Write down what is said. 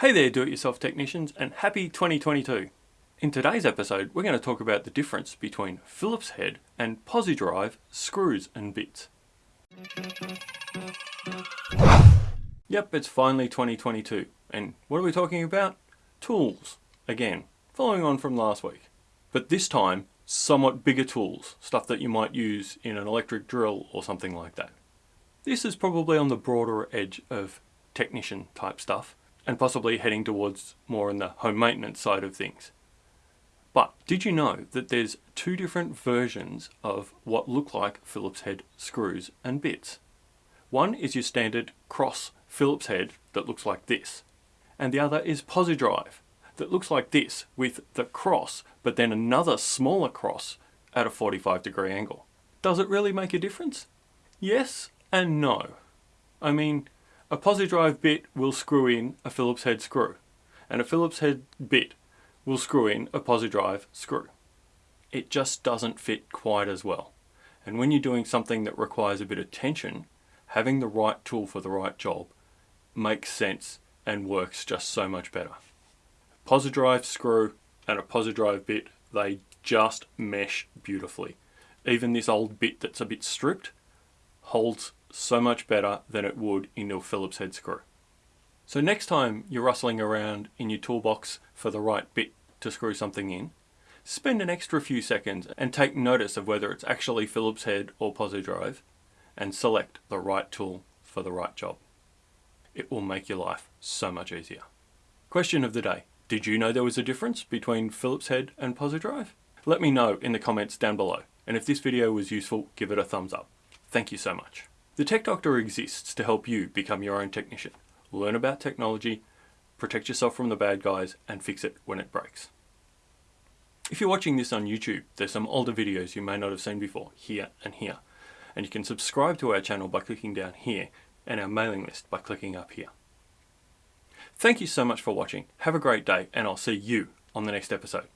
Hey there do-it-yourself technicians and happy 2022! In today's episode we're going to talk about the difference between Phillips head and Pozidriv screws and bits. Yep, it's finally 2022 and what are we talking about? Tools, again, following on from last week. But this time, somewhat bigger tools, stuff that you might use in an electric drill or something like that. This is probably on the broader edge of technician type stuff and possibly heading towards more on the home maintenance side of things. But did you know that there's two different versions of what look like Phillips head screws and bits? One is your standard cross Phillips head that looks like this, and the other is Pozidriv that looks like this with the cross but then another smaller cross at a 45 degree angle. Does it really make a difference? Yes and no. I mean, a Pozidriv bit will screw in a Phillips head screw, and a Phillips head bit will screw in a Pozidriv screw. It just doesn't fit quite as well. And when you're doing something that requires a bit of tension, having the right tool for the right job makes sense and works just so much better. Pozidriv screw and a Pozidriv bit, they just mesh beautifully. Even this old bit that's a bit stripped holds so much better than it would in your Phillips head screw. So next time you're rustling around in your toolbox for the right bit to screw something in, spend an extra few seconds and take notice of whether it's actually Phillips head or Pozidriv and select the right tool for the right job. It will make your life so much easier. Question of the day. Did you know there was a difference between Phillips head and Pozidriv? Let me know in the comments down below. And if this video was useful, give it a thumbs up. Thank you so much. The Tech Doctor exists to help you become your own technician. Learn about technology, protect yourself from the bad guys, and fix it when it breaks. If you're watching this on YouTube, there's some older videos you may not have seen before, here and here. And you can subscribe to our channel by clicking down here, and our mailing list by clicking up here. Thank you so much for watching, have a great day, and I'll see you on the next episode.